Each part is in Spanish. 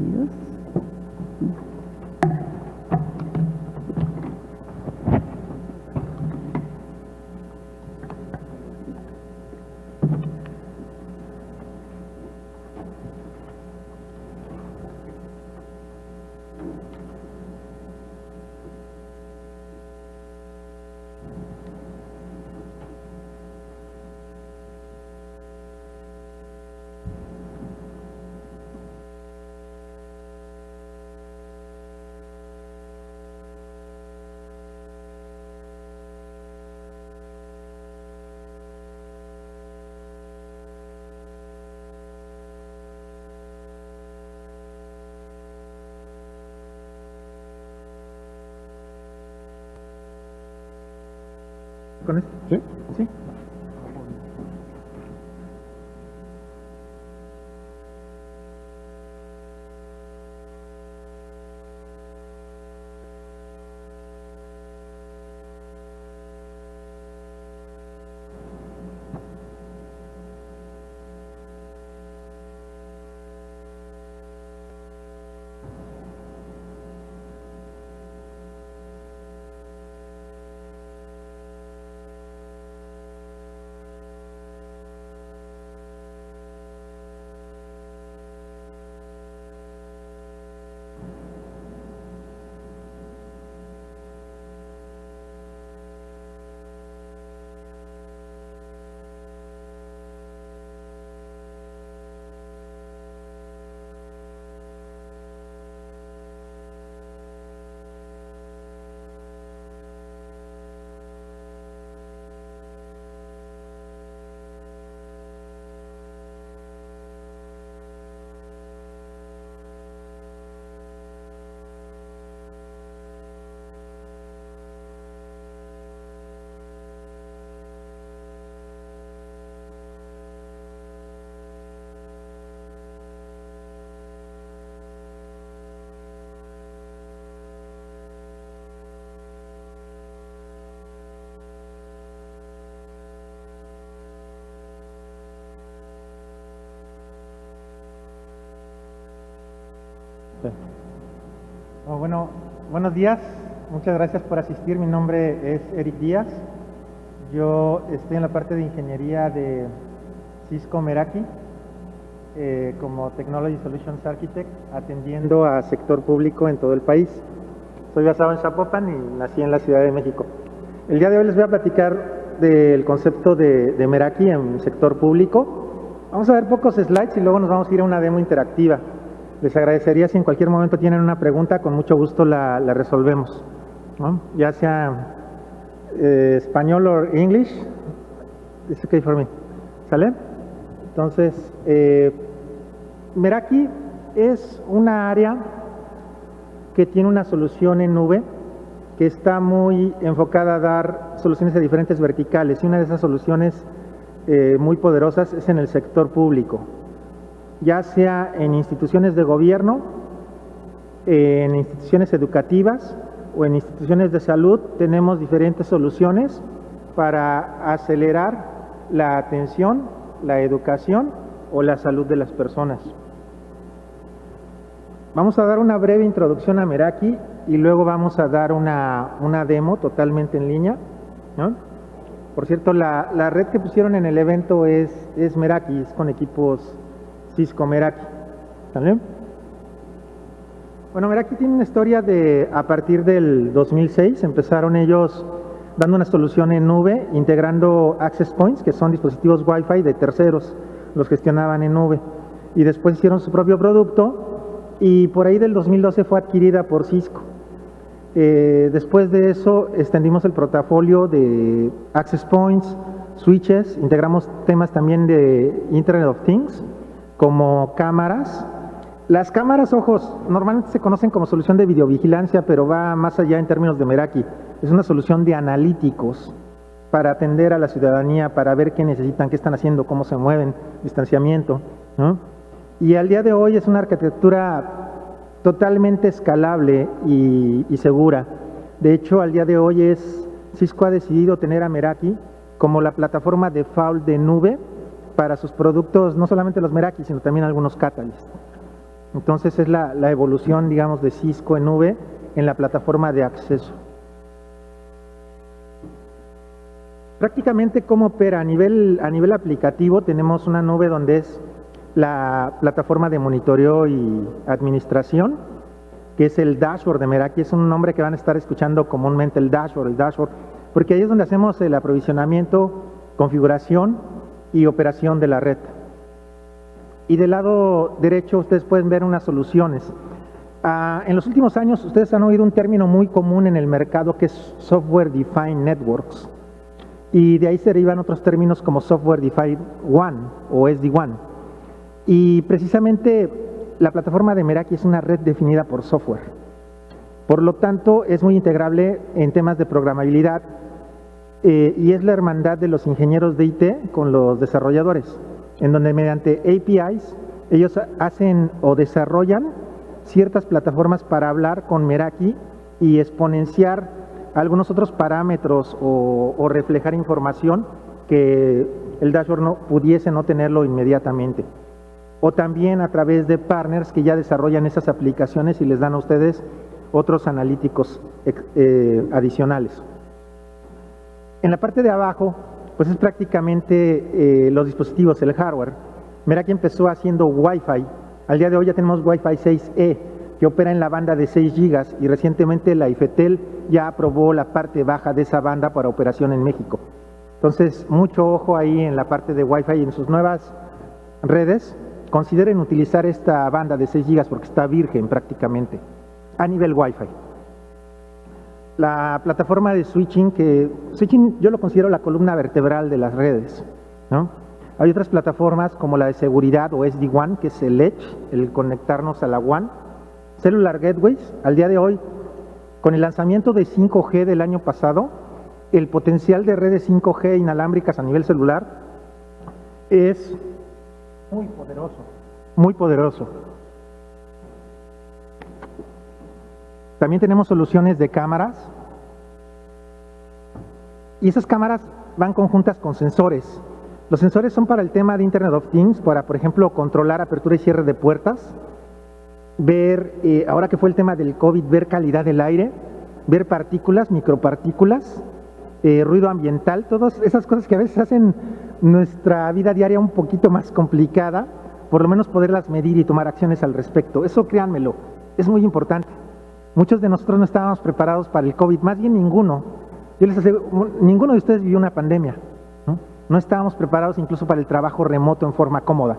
Yes. Oh, bueno, buenos días. Muchas gracias por asistir. Mi nombre es Eric Díaz. Yo estoy en la parte de ingeniería de Cisco Meraki eh, como Technology Solutions Architect, atendiendo a sector público en todo el país. Soy basado en Zapopan y nací en la Ciudad de México. El día de hoy les voy a platicar del concepto de, de Meraki en sector público. Vamos a ver pocos slides y luego nos vamos a ir a una demo interactiva. Les agradecería si en cualquier momento tienen una pregunta, con mucho gusto la, la resolvemos. ¿no? Ya sea eh, español o English, it's okay for me. ¿Sale? Entonces, eh, Meraki es una área que tiene una solución en nube que está muy enfocada a dar soluciones a diferentes verticales y una de esas soluciones eh, muy poderosas es en el sector público ya sea en instituciones de gobierno, en instituciones educativas o en instituciones de salud, tenemos diferentes soluciones para acelerar la atención, la educación o la salud de las personas. Vamos a dar una breve introducción a Meraki y luego vamos a dar una, una demo totalmente en línea. Por cierto, la, la, red que pusieron en el evento es, es Meraki, es con equipos Cisco Meraki. ¿Sale? Bueno, Meraki tiene una historia de a partir del 2006. Empezaron ellos dando una solución en nube, integrando access points, que son dispositivos Wi-Fi de terceros, los gestionaban en nube. Y después hicieron su propio producto y por ahí del 2012 fue adquirida por Cisco. Eh, después de eso extendimos el portafolio de access points, switches, integramos temas también de Internet of Things, como cámaras. Las cámaras, ojos, normalmente se conocen como solución de videovigilancia, pero va más allá en términos de Meraki. Es una solución de analíticos para atender a la ciudadanía, para ver qué necesitan, qué están haciendo, cómo se mueven, distanciamiento. ¿no? Y al día de hoy es una arquitectura totalmente escalable y, segura. De hecho, al día de hoy es Cisco ha decidido tener a Meraki como la plataforma default de nube para sus productos, no solamente los Meraki, sino también algunos Catalyst. Entonces es la, evolución, digamos, de Cisco en nube en la plataforma de acceso. Prácticamente cómo opera a nivel, a nivel aplicativo, tenemos una nube donde es la plataforma de monitoreo y administración, que es el dashboard de Meraki, es un nombre que van a estar escuchando comúnmente el dashboard, el dashboard, porque ahí es donde hacemos el aprovisionamiento, configuración y operación de la red. Y del lado derecho ustedes pueden ver unas soluciones. Ah, en los últimos años ustedes han oído un término muy común en el mercado que es Software Defined Networks. Y de ahí se derivan otros términos como Software Defined One o SD-WAN. Y precisamente la plataforma de Meraki es una red definida por software. Por lo tanto, es muy integrable en temas de programabilidad eh, y es la hermandad de los ingenieros de IT con los desarrolladores, en donde mediante APIs ellos hacen o desarrollan ciertas plataformas para hablar con Meraki y exponenciar algunos otros parámetros o, reflejar información que el dashboard no pudiese no tenerlo inmediatamente. O también a través de partners que ya desarrollan esas aplicaciones y les dan a ustedes otros analíticos eh, adicionales. En la parte de abajo, pues es prácticamente eh, los dispositivos, el hardware. Meraki empezó haciendo Wi-Fi, al día de hoy ya tenemos Wi-Fi 6E, que opera en la banda de 6 GB y recientemente la IFETEL ya aprobó la parte baja de esa banda para operación en México. Entonces, mucho ojo ahí en la parte de Wi-Fi y en sus nuevas redes. Consideren utilizar esta banda de 6 GB porque está virgen prácticamente a nivel Wi-Fi. La plataforma de switching, que switching yo lo considero la columna vertebral de las redes, ¿no? Hay otras plataformas como la de seguridad o SD-WAN, que es el Edge, el conectarnos a la WAN. Cellular Gateways, al día de hoy, con el lanzamiento de 5G del año pasado, el potencial de redes 5G inalámbricas a nivel celular es muy poderoso. Muy poderoso. También tenemos soluciones de cámaras. Y esas cámaras van conjuntas con sensores. Los sensores son para el tema de Internet of Things, para, por ejemplo, controlar apertura y cierre de puertas, ver, eh, ahora que fue el tema del COVID, ver calidad del aire, ver partículas, micropartículas, eh, ruido ambiental, todas esas cosas que a veces hacen nuestra vida diaria un poquito más complicada, por lo menos poderlas medir y tomar acciones al respecto. Eso créanmelo, es muy importante. Muchos de nosotros no estábamos preparados para el COVID, más bien ninguno. Yo les aseguro, ninguno de ustedes vivió una pandemia. ¿no? estábamos preparados incluso para el trabajo remoto en forma cómoda.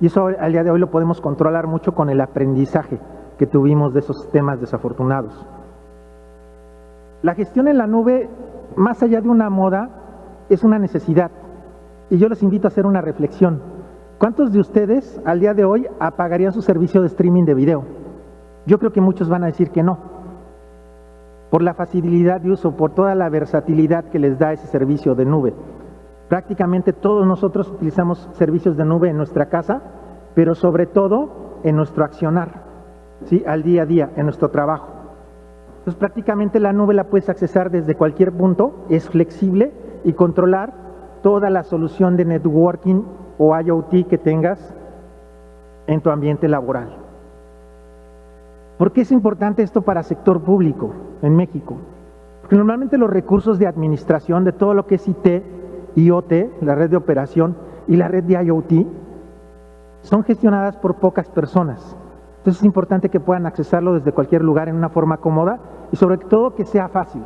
Y eso al día de hoy lo podemos controlar mucho con el aprendizaje que tuvimos de esos temas desafortunados. La gestión en la nube, más allá de una moda, es una necesidad. Y yo les invito a hacer una reflexión. ¿Cuántos de ustedes al día de hoy apagarían su servicio de streaming de video? Yo creo que muchos van a decir que no. Por la facilidad de uso, por toda la versatilidad que les da ese servicio de nube. Prácticamente todos nosotros utilizamos servicios de nube en nuestra casa, pero sobre todo en nuestro accionar, ¿sí? al día a día, en nuestro trabajo. Entonces prácticamente la nube la puedes accesar desde cualquier punto, es flexible y controlar toda la solución de networking o IoT que tengas en tu ambiente laboral. ¿Por qué es importante esto para sector público en México? Porque normalmente los recursos de administración de todo lo que es IT, IoT, la red de operación y la red de IoT son gestionadas por pocas personas. Entonces es importante que puedan accesarlo desde cualquier lugar en una forma cómoda y sobre todo que sea fácil.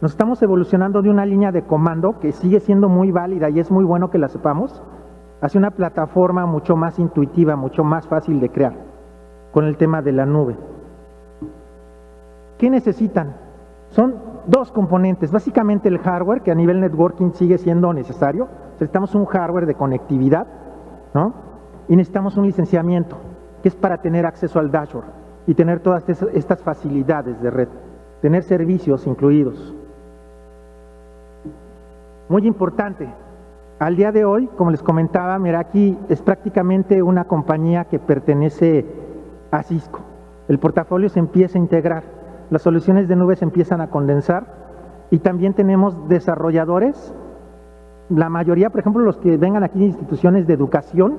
Nos estamos evolucionando de una línea de comando que sigue siendo muy válida y es muy bueno que la sepamos, hacia una plataforma mucho más intuitiva, mucho más fácil de crear, con el tema de la nube. ¿Qué necesitan? Son dos componentes, básicamente el hardware, que a nivel networking sigue siendo necesario, necesitamos un hardware de conectividad, ¿no? Y necesitamos un licenciamiento, que es para tener acceso al dashboard y tener todas estas facilidades de red, tener servicios incluidos. Muy importante, al día de hoy, como les comentaba, Meraki es prácticamente una compañía que pertenece a Cisco. El portafolio se empieza a integrar las soluciones de nubes empiezan a condensar y también tenemos desarrolladores la mayoría, por ejemplo, los que vengan aquí de instituciones de educación,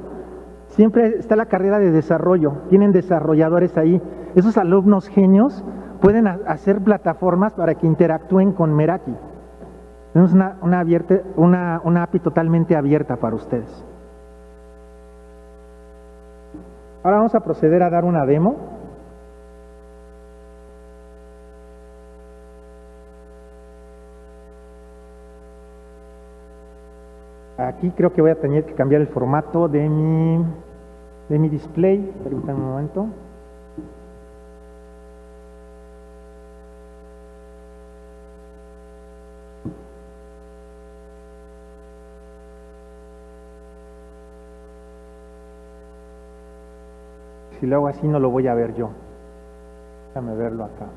siempre está la carrera de desarrollo, tienen desarrolladores ahí. Esos alumnos genios pueden hacer plataformas para que interactúen con Meraki. Tenemos una, una, una, una API totalmente abierta para ustedes. Ahora vamos a proceder a dar una demo. Aquí creo que voy a tener que cambiar el formato de mi, de mi display. Permítanme un momento. Si lo hago así no lo voy a ver yo. Déjame verlo acá.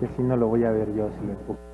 Que si no lo voy a ver yo si lo enfoco.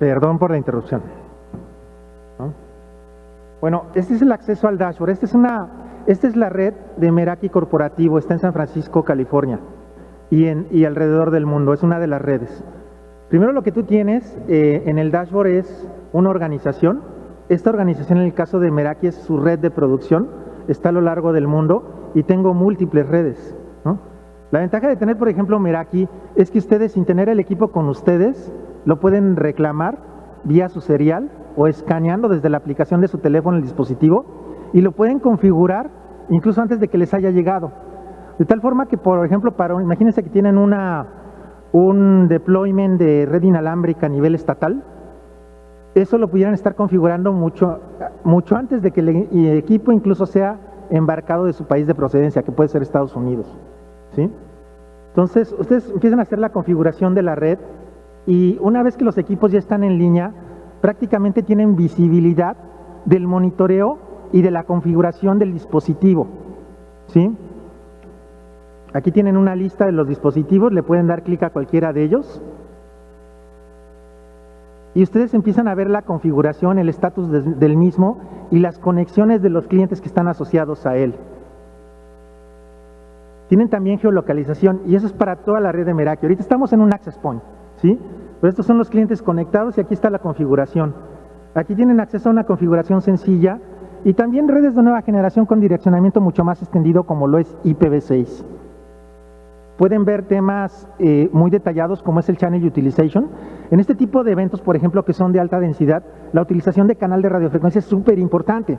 Perdón por la interrupción. Bueno, este es el acceso al dashboard. Esta es, una, esta es la red de Meraki Corporativo. Está en San Francisco, California y, en, y alrededor del mundo. Es una de las redes. Primero lo que tú tienes eh, en el dashboard es una organización. Esta organización en el caso de Meraki es su red de producción. Está a lo largo del mundo y tengo múltiples redes. La ventaja de tener, por ejemplo, Meraki es que ustedes, sin tener el equipo con ustedes, lo pueden reclamar vía su serial o escaneando desde la aplicación de su teléfono el dispositivo y lo pueden configurar incluso antes de que les haya llegado. De tal forma que, por ejemplo, para, imagínense que tienen una, un deployment de red inalámbrica a nivel estatal, eso lo pudieran estar configurando mucho, mucho antes de que el equipo incluso sea embarcado de su país de procedencia, que puede ser Estados Unidos. ¿Sí? Entonces, ustedes empiezan a hacer la configuración de la red y una vez que los equipos ya están en línea, prácticamente tienen visibilidad del monitoreo y de la configuración del dispositivo. ¿sí? Aquí tienen una lista de los dispositivos, le pueden dar clic a cualquiera de ellos. Y ustedes empiezan a ver la configuración, el estatus del mismo y las conexiones de los clientes que están asociados a él. Tienen también geolocalización y eso es para toda la red de Meraki. Ahorita estamos en un access point. ¿sí? Pero estos son los clientes conectados y aquí está la configuración. Aquí tienen acceso a una configuración sencilla y también redes de nueva generación con direccionamiento mucho más extendido como lo es IPv6. Pueden ver temas eh, muy detallados como es el Channel Utilization. En este tipo de eventos, por ejemplo, que son de alta densidad, la utilización de canal de radiofrecuencia es súper importante.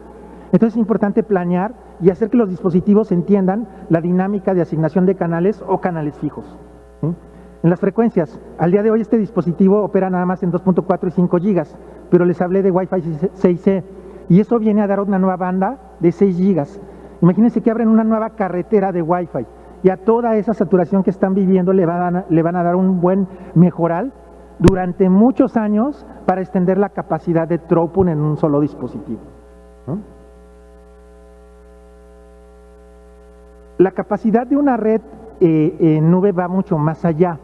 Entonces es importante planear y hacer que los dispositivos entiendan la dinámica de asignación de canales o canales fijos. En las frecuencias, al día de hoy este dispositivo opera nada más en 2.4 y 5 gigas, pero les hablé de Wi-Fi 6E y eso viene a dar una nueva banda de 6 gigas. Imagínense que abren una nueva carretera de Wi-Fi y a toda esa saturación que están viviendo le van a, le van a dar un buen mejoral durante muchos años para extender la capacidad de throughput en un solo dispositivo. La capacidad de una red eh, en nube va mucho más allá.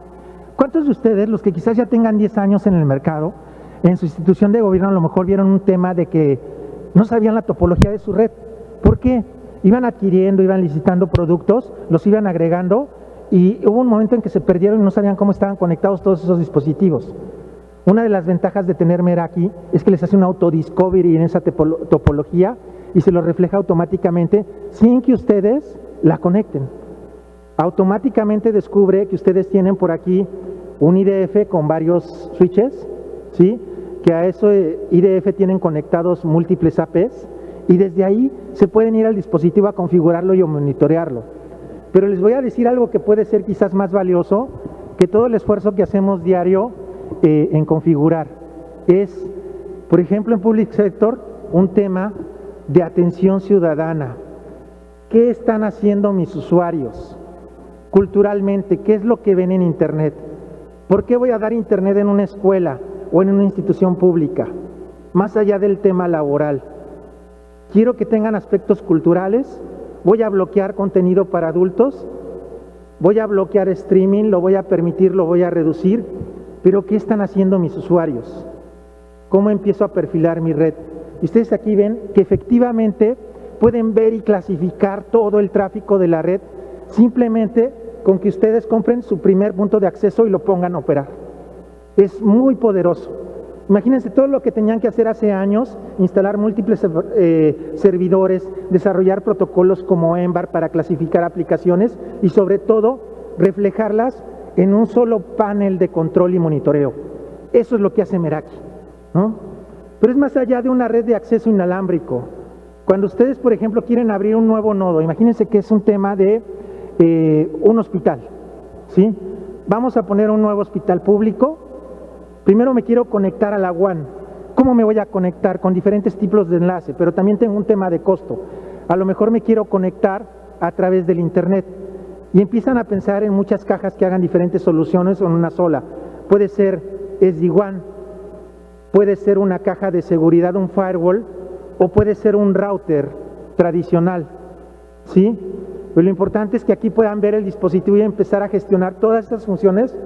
¿Cuántos de ustedes, los que quizás ya tengan 10 años en el mercado, en su institución de gobierno a lo mejor vieron un tema de que no sabían la topología de su red? ¿Por qué? Iban adquiriendo, iban licitando productos, los iban agregando y hubo un momento en que se perdieron y no sabían cómo estaban conectados todos esos dispositivos. Una de las ventajas de tener Meraki es que les hace un auto-discovery en esa topología y se lo refleja automáticamente sin que ustedes la conecten. Automáticamente descubre que ustedes tienen por aquí un IDF con varios switches, ¿sí? que a eso eh, IDF tienen conectados múltiples APs y desde ahí se pueden ir al dispositivo a configurarlo y a monitorearlo. Pero les voy a decir algo que puede ser quizás más valioso que todo el esfuerzo que hacemos diario eh, en configurar. Es, por ejemplo, en Public Sector, un tema de atención ciudadana. ¿Qué están haciendo mis usuarios culturalmente? ¿Qué es lo que ven en Internet? ¿Por qué voy a dar Internet en una escuela o en una institución pública? Más allá del tema laboral. Quiero que tengan aspectos culturales. Voy a bloquear contenido para adultos. Voy a bloquear streaming, lo voy a permitir, lo voy a reducir. Pero ¿qué están haciendo mis usuarios? ¿Cómo empiezo a perfilar mi red? Y ustedes aquí ven que efectivamente pueden ver y clasificar todo el tráfico de la red simplemente con que ustedes compren su primer punto de acceso y lo pongan a operar. Es muy poderoso. Imagínense todo lo que tenían que hacer hace años, instalar múltiples eh, servidores, desarrollar protocolos como EMBAR para clasificar aplicaciones y sobre todo reflejarlas en un solo panel de control y monitoreo. Eso es lo que hace Meraki. ¿no? Pero es más allá de una red de acceso inalámbrico. Cuando ustedes, por ejemplo, quieren abrir un nuevo nodo, imagínense que es un tema de eh, un hospital, ¿sí? Vamos a poner un nuevo hospital público. Primero me quiero conectar a la WAN. ¿Cómo me voy a conectar? Con diferentes tipos de enlace, pero también tengo un tema de costo. A lo mejor me quiero conectar a través del Internet. Y empiezan a pensar en muchas cajas que hagan diferentes soluciones en una sola. Puede ser SD-WAN, puede ser una caja de seguridad, un firewall, o puede ser un router tradicional. ¿Sí? Pero lo importante es que aquí puedan ver el dispositivo y empezar a gestionar todas estas funciones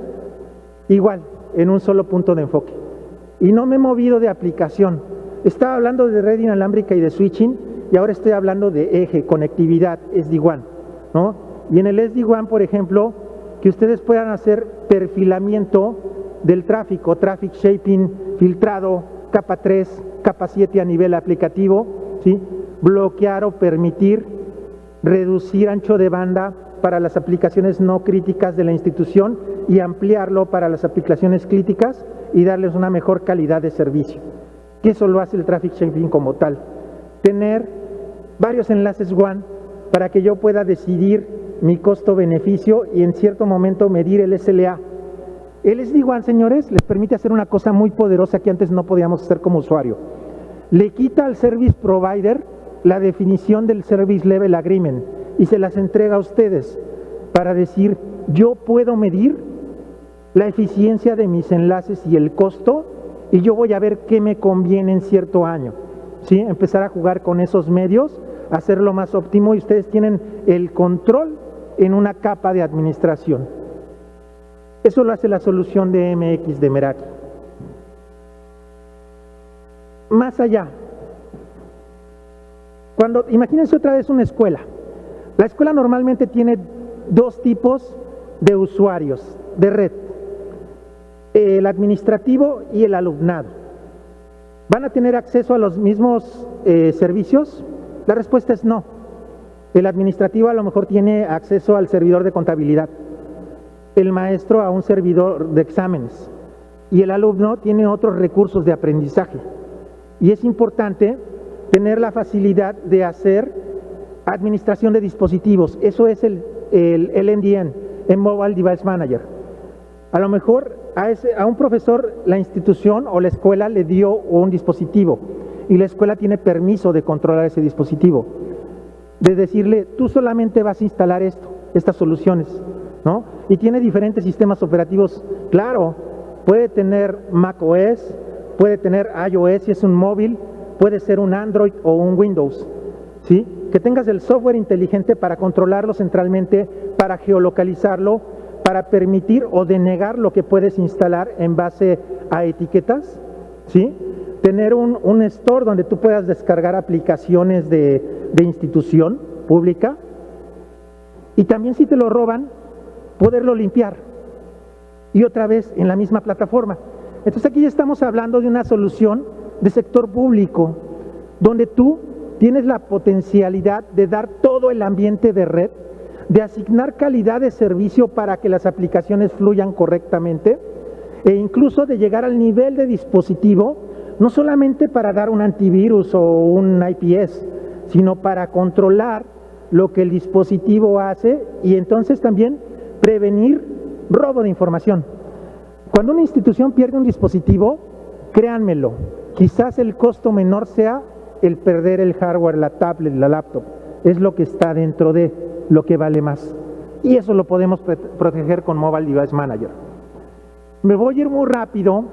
igual, en un solo punto de enfoque. Y no me he movido de aplicación. Estaba hablando de red inalámbrica y de switching, y ahora estoy hablando de eje, conectividad, SD-WAN. ¿no? Y en el SD-WAN, por ejemplo, que ustedes puedan hacer perfilamiento del tráfico, traffic shaping, filtrado, capa 3, capa 7 a nivel aplicativo, bloquear o permitir reducir ancho de banda para las aplicaciones no críticas de la institución y ampliarlo para las aplicaciones críticas y darles una mejor calidad de servicio. Que eso lo hace el traffic shaping como tal. Tener varios enlaces WAN para que yo pueda decidir mi costo-beneficio y en cierto momento medir el SLA el SD-WAN, señores, les permite hacer una cosa muy poderosa que antes no podíamos hacer como usuario. Le quita al service provider la definición del service level agreement y se las entrega a ustedes para decir, yo puedo medir la eficiencia de mis enlaces y el costo y yo voy a ver qué me conviene en cierto año. ¿Sí? Empezar a jugar con esos medios, hacerlo más óptimo y ustedes tienen el control en una capa de administración. Eso lo hace la solución de MX de Meraki. Más allá, cuando imagínense otra vez una escuela. La escuela normalmente tiene dos tipos de usuarios de red, el administrativo y el alumnado. ¿Van a tener acceso a los mismos eh, servicios? La respuesta es no. El administrativo a lo mejor tiene acceso al servidor de contabilidad el maestro a un servidor de exámenes y el alumno tiene otros recursos de aprendizaje. Y es importante tener la facilidad de hacer administración de dispositivos. Eso es el, el, NDN, el Mobile Device Manager. A lo mejor a, a un profesor la institución o la escuela le dio un dispositivo y la escuela tiene permiso de controlar ese dispositivo. De decirle, tú solamente vas a instalar esto, estas soluciones ¿no? Y tiene diferentes sistemas operativos, claro, puede tener macOS, puede tener iOS si es un móvil, puede ser un Android o un Windows, ¿sí? que tengas el software inteligente para controlarlo centralmente, para geolocalizarlo, para permitir o denegar lo que puedes instalar en base a etiquetas, ¿sí? Tener un, un store donde tú puedas descargar aplicaciones de, de institución pública y también si te lo roban, poderlo limpiar y otra vez en la misma plataforma. Entonces aquí ya estamos hablando de una solución de sector público, donde tú tienes la potencialidad de dar todo el ambiente de red, de asignar calidad de servicio para que las aplicaciones fluyan correctamente e incluso de llegar al nivel de dispositivo, no solamente para dar un antivirus o un IPS, sino para controlar lo que el dispositivo hace y entonces también prevenir robo de información. Cuando una institución pierde un dispositivo, créanmelo, quizás el costo menor sea el perder el hardware, la tablet, la laptop. Es lo que está dentro de lo que vale más. Y eso lo podemos proteger con Mobile Device Manager. Me voy a ir muy rápido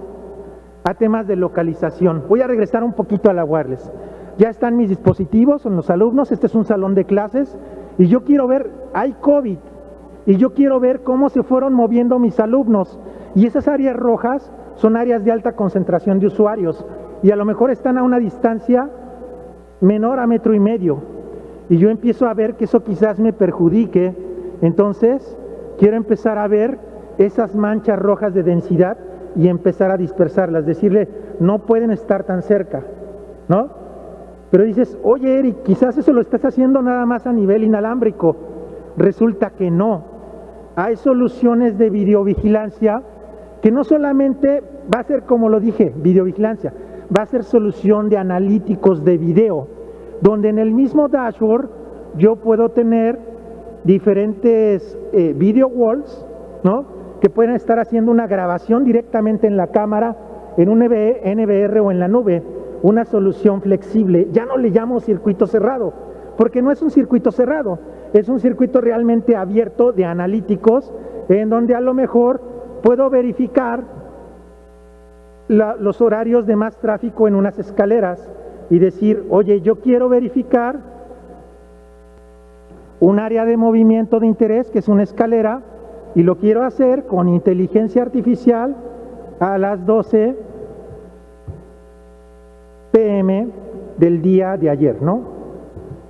a temas de localización. Voy a regresar un poquito a la wireless. Ya están mis dispositivos, son los alumnos, este es un salón de clases y yo quiero ver, hay COVID, y yo quiero ver cómo se fueron moviendo mis alumnos. Y esas áreas rojas son áreas de alta concentración de usuarios y a lo mejor están a una distancia menor a metro y medio. Y yo empiezo a ver que eso quizás me perjudique. Entonces, quiero empezar a ver esas manchas rojas de densidad y empezar a dispersarlas, decirle, no pueden estar tan cerca, ¿no? Pero dices, oye Eric, quizás eso lo estás haciendo nada más a nivel inalámbrico. Resulta que no hay soluciones de videovigilancia que no solamente va a ser, como lo dije, videovigilancia, va a ser solución de analíticos de video, donde en el mismo dashboard yo puedo tener diferentes eh, video walls, ¿no? Que pueden estar haciendo una grabación directamente en la cámara, en un NVR o en la nube, una solución flexible. Ya no le llamo circuito cerrado, porque no es un circuito cerrado, es un circuito realmente abierto de analíticos en donde a lo mejor puedo verificar los horarios de más tráfico en unas escaleras y decir, oye, yo quiero verificar un área de movimiento de interés que es una escalera y lo quiero hacer con inteligencia artificial a las 12 pm del día de ayer, ¿no?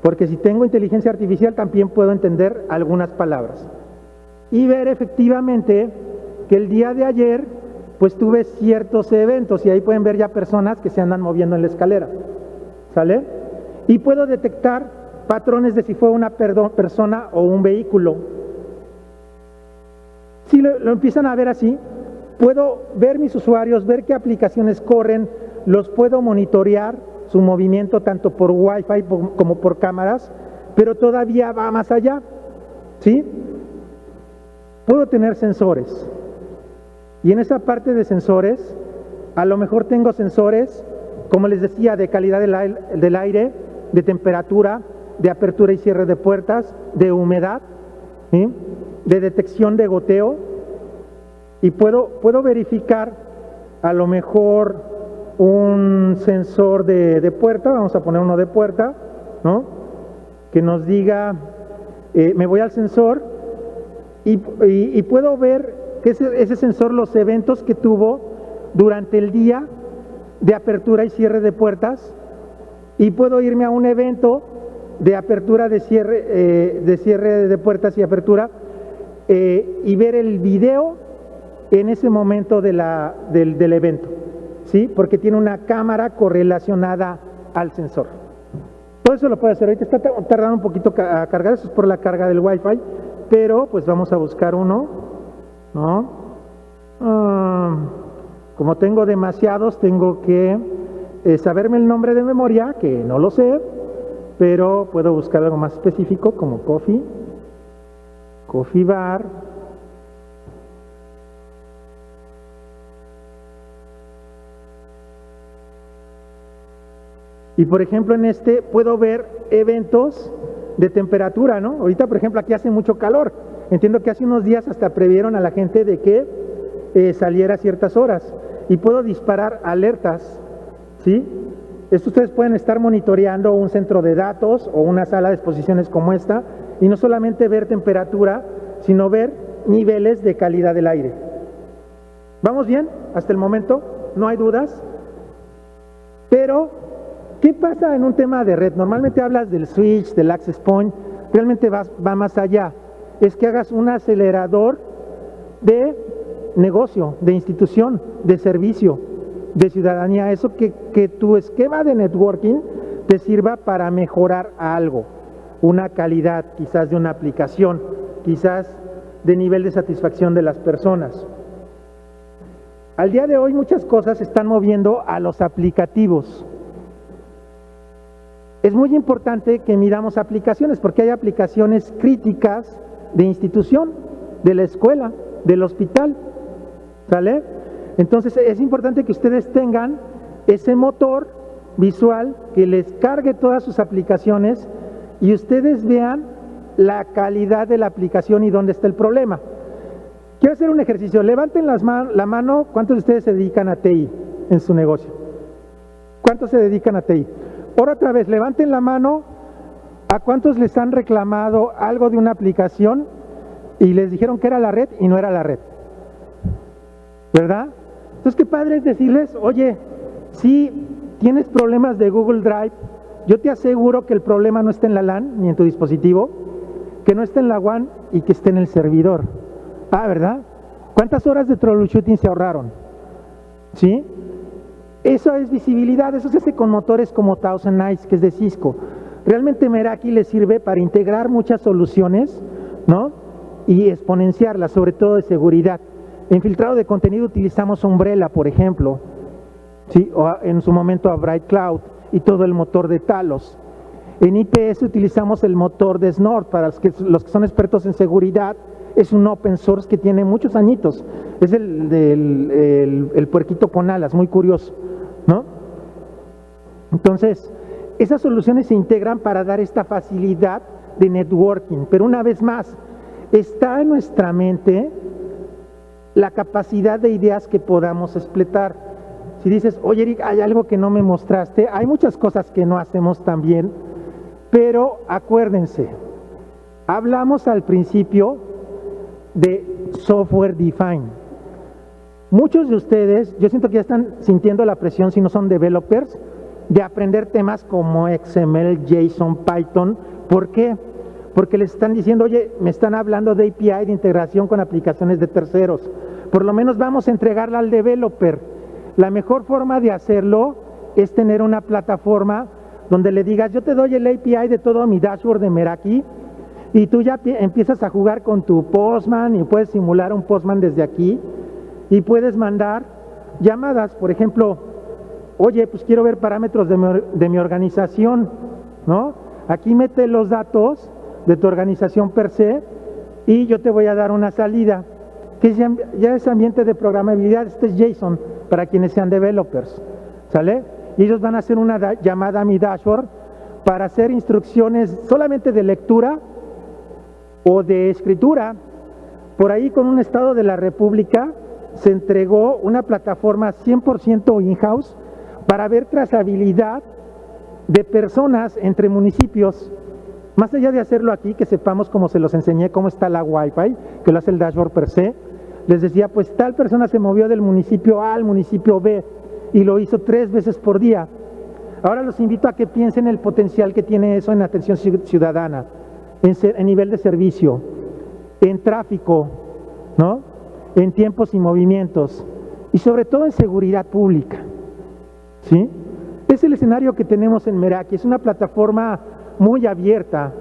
Porque si tengo inteligencia artificial también puedo entender algunas palabras. Y ver efectivamente que el día de ayer pues tuve ciertos eventos y ahí pueden ver ya personas que se andan moviendo en la escalera. ¿Sale? Y puedo detectar patrones de si fue una persona o un vehículo. Si lo, lo empiezan a ver así, puedo ver mis usuarios, ver qué aplicaciones corren, los puedo monitorear su movimiento tanto por Wi-Fi como por cámaras, pero todavía va más allá. ¿Sí? Puedo tener sensores. Y en esa parte de sensores, a lo mejor tengo sensores, como les decía, de calidad del aire, de temperatura, de apertura y cierre de puertas, de humedad, de detección de goteo, y puedo, puedo verificar a lo mejor un sensor de, puerta, vamos a poner uno de puerta, ¿no? Que nos diga, eh, me voy al sensor y, puedo ver que ese, ese, sensor, los eventos que tuvo durante el día de apertura y cierre de puertas, y puedo irme a un evento de apertura, de cierre, eh, de cierre de puertas y apertura, eh, y ver el video en ese momento de la, del, del evento. ¿Sí? Porque tiene una cámara correlacionada al sensor. Todo eso lo puede hacer. Ahorita está tardando un poquito a cargar, eso es por la carga del Wi-Fi, pero pues vamos a buscar uno, ¿no? Ah, como tengo demasiados, tengo que eh, saberme el nombre de memoria, que no lo sé, pero puedo buscar algo más específico como Coffee, Coffee Bar, Y por ejemplo en este puedo ver eventos de temperatura, ¿no? Ahorita por ejemplo aquí hace mucho calor. Entiendo que hace unos días hasta previeron a la gente de que eh, saliera a ciertas horas. Y puedo disparar alertas, ¿sí? Esto ustedes pueden estar monitoreando un centro de datos o una sala de exposiciones como esta y no solamente ver temperatura, sino ver niveles de calidad del aire. ¿Vamos bien hasta el momento? ¿No hay dudas? Pero, ¿qué pasa en un tema de red? Normalmente hablas del switch, del access point, realmente va, más allá. Es que hagas un acelerador de negocio, de institución, de servicio, de ciudadanía, eso que, que tu esquema de networking te sirva para mejorar algo, una calidad quizás de una aplicación, quizás de nivel de satisfacción de las personas. Al día de hoy muchas cosas se están moviendo a los aplicativos. Es muy importante que miramos aplicaciones porque hay aplicaciones críticas de institución, de la escuela, del hospital. ¿Sale? Entonces es importante que ustedes tengan ese motor visual que les cargue todas sus aplicaciones y ustedes vean la calidad de la aplicación y dónde está el problema. Quiero hacer un ejercicio. Levanten las la mano. ¿Cuántos de ustedes se dedican a TI en su negocio? ¿Cuántos se dedican a TI? Por otra vez, levanten la mano. ¿A cuántos les han reclamado algo de una aplicación y les dijeron que era la red y no era la red? ¿Verdad? Entonces, qué padre es decirles, oye, si tienes problemas de Google Drive, yo te aseguro que el problema no está en la LAN ni en tu dispositivo, que no está en la WAN y que esté en el servidor. Ah, ¿verdad? ¿Cuántas horas de troubleshooting se ahorraron? ¿Sí? Eso es visibilidad, eso se hace con motores como Thousand Eyes, que es de Cisco. Realmente Meraki le sirve para integrar muchas soluciones, ¿no? Y exponenciarlas, sobre todo de seguridad. En filtrado de contenido utilizamos Umbrella, por ejemplo, ¿sí? o en su momento a Bright Cloud y todo el motor de Talos. En IPS utilizamos el motor de Snort, para los que, son expertos en seguridad, es un open source que tiene muchos añitos. Es el del el, puerquito con alas, muy curioso, ¿no? Entonces, esas soluciones se integran para dar esta facilidad de networking, pero una vez más, está en nuestra mente la capacidad de ideas que podamos explotar. Si dices, oye Eric, hay algo que no me mostraste, hay muchas cosas que no hacemos tan bien, pero acuérdense, hablamos al principio de software defined. Muchos de ustedes, yo siento que ya están sintiendo la presión, si no son developers, de aprender temas como XML, JSON, Python. ¿Por qué? Porque les están diciendo, oye, me están hablando de API, de integración con aplicaciones de terceros. Por lo menos vamos a entregarla al developer. La mejor forma de hacerlo es tener una plataforma donde le digas, yo te doy el API de todo mi dashboard de Meraki y tú ya empiezas a jugar con tu Postman y puedes simular un Postman desde aquí y puedes mandar llamadas, por ejemplo, oye, pues quiero ver parámetros de mi, organización, ¿no? Aquí mete los datos de tu organización per se y yo te voy a dar una salida, que ya, ya es ambiente de programabilidad, este es JSON para quienes sean developers, ¿sale? Y ellos van a hacer una llamada a mi dashboard para hacer instrucciones solamente de lectura o de escritura. Por ahí con un estado de la República se entregó una plataforma 100% in-house para ver trazabilidad de personas entre municipios más allá de hacerlo aquí, que sepamos cómo se los enseñé, cómo está la Wi-Fi, que lo hace el dashboard per se, les decía, pues tal persona se movió del municipio A al municipio B y lo hizo tres veces por día. Ahora los invito a que piensen el potencial que tiene eso en atención ciudadana, en, en nivel de servicio, en tráfico, ¿no? En tiempos y movimientos y sobre todo en seguridad pública. ¿sí? Es el escenario que tenemos en Meraki, es una plataforma muy abierta.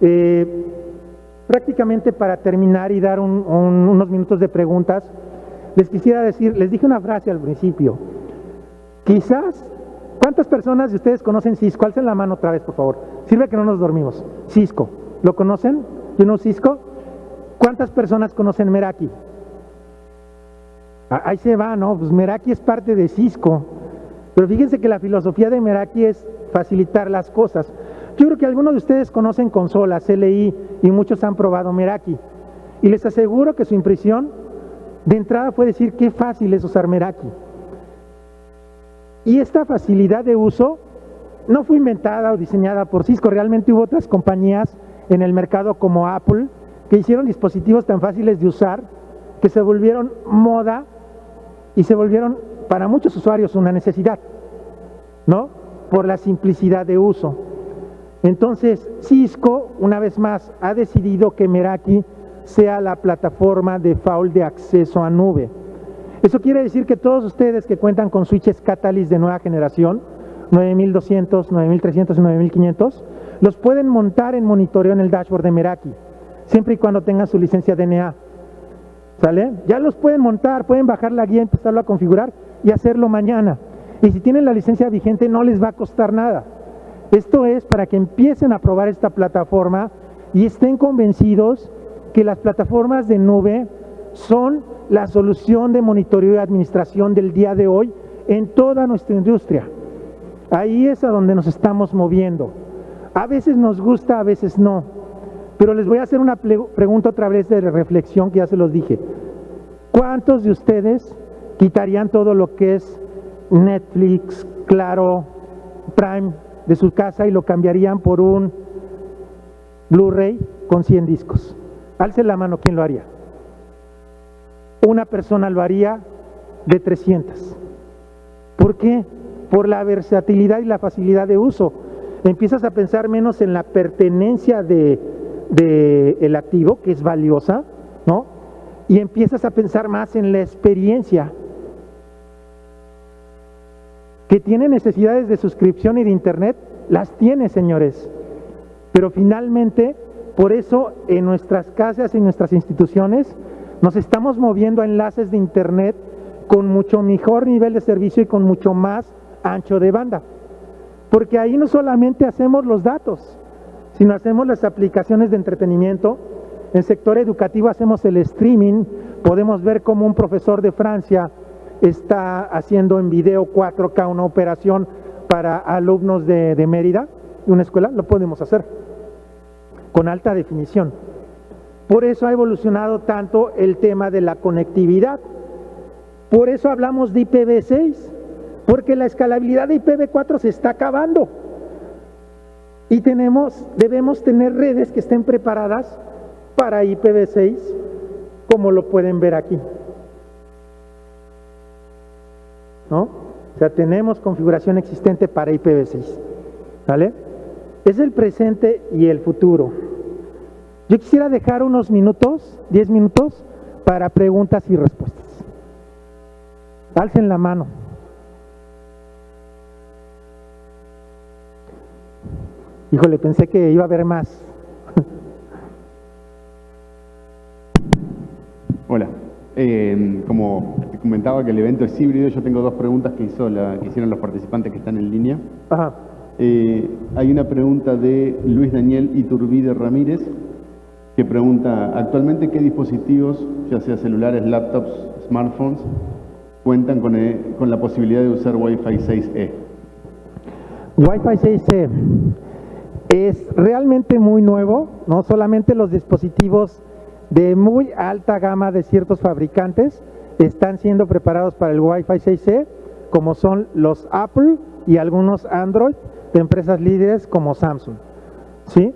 Eh, prácticamente para terminar y dar unos minutos de preguntas, les quisiera decir, les dije una frase al principio. Quizás, ¿cuántas personas de ustedes conocen Cisco? Alcen la mano otra vez, por favor. Sirve que no nos dormimos. Cisco, ¿lo conocen? ¿Yo no Cisco? ¿Cuántas personas conocen Meraki? Ah, ahí se va, ¿no? Pues Meraki es parte de Cisco. Pero fíjense que la filosofía de Meraki es facilitar las cosas. Yo creo que algunos de ustedes conocen consolas, CLI, y muchos han probado Meraki. Y les aseguro que su impresión de entrada fue decir qué fácil es usar Meraki. Y esta facilidad de uso no fue inventada o diseñada por Cisco, realmente hubo otras compañías en el mercado como Apple que hicieron dispositivos tan fáciles de usar que se volvieron moda y se volvieron para muchos usuarios una necesidad, ¿no? Por la simplicidad de uso. Entonces, Cisco, una vez más, ha decidido que Meraki sea la plataforma de faul de acceso a nube. Eso quiere decir que todos ustedes que cuentan con switches Catalyst de nueva generación, 9200, 9300 y 9500, los pueden montar en monitoreo en el dashboard de Meraki, siempre y cuando tengan su licencia DNA. ¿Sale? Ya los pueden montar, pueden bajar la guía, empezarlo a configurar y hacerlo mañana. Y si tienen la licencia vigente no les va a costar nada. Esto es para que empiecen a probar esta plataforma y estén convencidos que las plataformas de nube son la solución de monitoreo y administración del día de hoy en toda nuestra industria. Ahí es a donde nos estamos moviendo. A veces nos gusta, a veces no. Pero les voy a hacer una pregunta otra vez de reflexión que ya se los dije. ¿Cuántos de ustedes quitarían todo lo que es Netflix, Claro, Prime de su casa y lo cambiarían por un Blu-ray con 100 discos? Alce la mano, ¿quién lo haría? Una persona lo haría de 300. ¿Por qué? Por la versatilidad y la facilidad de uso. Empiezas a pensar menos en la pertenencia de, el activo, que es valiosa, ¿no? Y empiezas a pensar más en la experiencia. Que tiene necesidades de suscripción y de internet, las tiene, señores. Pero finalmente, por eso en nuestras casas y nuestras instituciones nos estamos moviendo a enlaces de internet con mucho mejor nivel de servicio y con mucho más ancho de banda. Porque ahí no solamente hacemos los datos, sino hacemos las aplicaciones de entretenimiento. En sector educativo hacemos el streaming, podemos ver cómo un profesor de Francia está haciendo en video 4K una operación para alumnos de, de Mérida, de una escuela, lo podemos hacer con alta definición. Por eso ha evolucionado tanto el tema de la conectividad. Por eso hablamos de IPv6, porque la escalabilidad de IPv4 se está acabando. Y tenemos, debemos tener redes que estén preparadas para IPv6, como lo pueden ver aquí. ¿No? O sea, tenemos configuración existente para IPv6. ¿Vale? Es el presente y el futuro. Yo quisiera dejar unos minutos, 10 minutos, para preguntas y respuestas. Alcen la mano. Híjole, pensé que iba a haber más. Hola. Eh, como te comentaba que el evento es híbrido, yo tengo dos preguntas que, hizo la, que hicieron los participantes que están en línea. Ajá. Eh, hay una pregunta de Luis Daniel Iturbide Ramírez que pregunta, actualmente qué dispositivos, ya sea celulares, laptops, smartphones, cuentan con, eh, con la posibilidad de usar Wi-Fi 6E. Wi-Fi 6E es realmente muy nuevo, no solamente los dispositivos de muy alta gama de ciertos fabricantes están siendo preparados para el Wi-Fi 6E, como son los Apple y algunos Android de empresas líderes como Samsung. ¿Sí?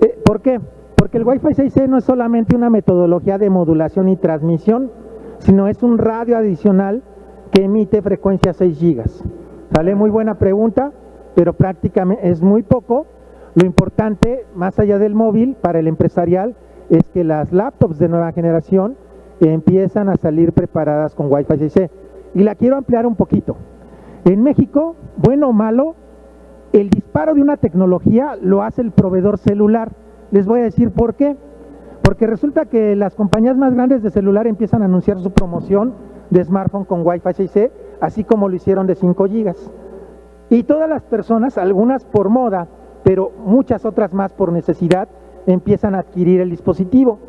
Eh, ¿Por qué? Porque el Wi-Fi 6E no es solamente una metodología de modulación y transmisión, sino es un radio adicional que emite frecuencia 6 gigas. ¿Sale? Muy buena pregunta, pero prácticamente es muy poco. Lo importante, más allá del móvil, para el empresarial, es que las laptops de nueva generación empiezan a salir preparadas con Wi-Fi 6E. Y la quiero ampliar un poquito. En México, bueno o malo, el disparo de una tecnología lo hace el proveedor celular. Les voy a decir por qué. Porque resulta que las compañías más grandes de celular empiezan a anunciar su promoción de smartphone con Wi-Fi 6E, así como lo hicieron de 5 gigas. Y todas las personas, algunas por moda, pero muchas otras más por necesidad, empiezan a adquirir el dispositivo.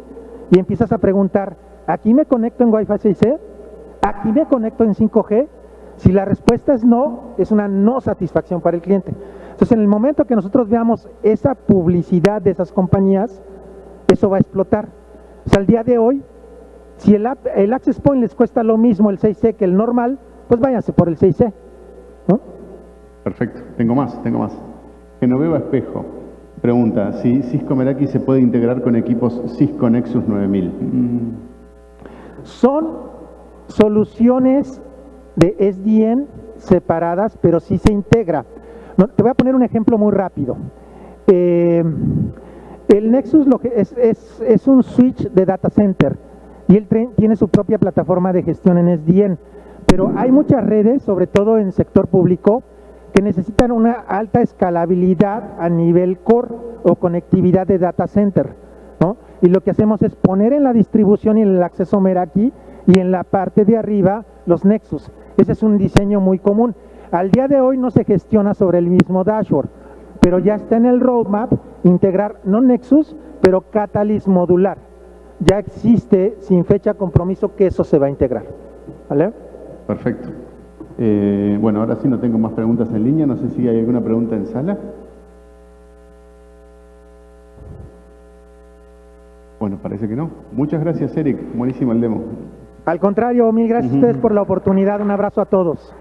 Y empiezas a preguntar, ¿aquí me conecto en Wi-Fi 6E? ¿Aquí me conecto en 5G? Si la respuesta es no, es una no satisfacción para el cliente. Entonces, en el momento que nosotros veamos esa publicidad de esas compañías, eso va a explotar. O sea, al día de hoy, si el, el Access Point les cuesta lo mismo el 6C que el normal, pues váyanse por el 6C. ¿no? Perfecto. Tengo más, tengo más. Genoveva Espejo pregunta si Cisco Meraki se puede integrar con equipos Cisco Nexus 9000. Son soluciones de SDN separadas, pero sí se integra. Te voy a poner un ejemplo muy rápido. Eh, el Nexus lo que es, un switch de data center y él tiene su propia plataforma de gestión en SDN, pero hay muchas redes, sobre todo en sector público, que necesitan una alta escalabilidad a nivel core o conectividad de data center. ¿no? Y lo que hacemos es poner en la distribución y en el acceso Meraki y en la parte de arriba los Nexus. Ese es un diseño muy común. Al día de hoy no se gestiona sobre el mismo dashboard, pero ya está en el roadmap integrar no Nexus, pero Catalyst modular. Ya existe sin fecha compromiso que eso se va a integrar. ¿Vale? Perfecto. Eh, bueno, ahora sí no tengo más preguntas en línea. No sé si hay alguna pregunta en sala. Bueno, parece que no. Muchas gracias, Eric. Buenísimo el demo. Al contrario, mil gracias a ustedes por la oportunidad. Un abrazo a todos.